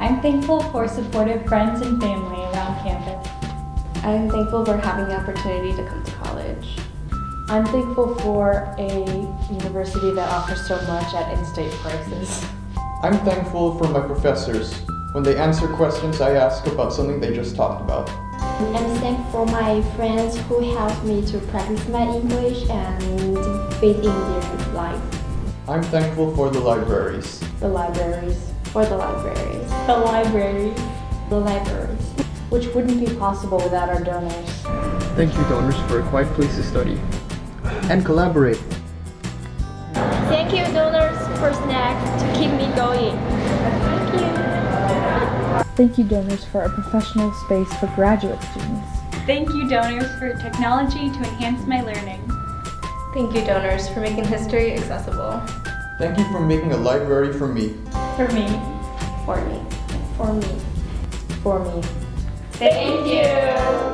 I'm thankful for supportive friends and family around campus. I'm thankful for having the opportunity to come to college. I'm thankful for a university that offers so much at in-state prices. I'm thankful for my professors. When they answer questions I ask about something they just talked about. I'm thankful for my friends who help me to practice my English and fit in their life. I'm thankful for the libraries. The libraries. For the libraries. The library. The libraries. Which wouldn't be possible without our donors. Thank you donors for a quiet place to study. And collaborate. Thank you donors for snacks to keep me going. Thank you. Thank you donors for a professional space for graduate students. Thank you donors for technology to enhance my learning. Thank you donors for making history accessible. Thank you for making a library for me. For me. For me. For me. For me. Thank you.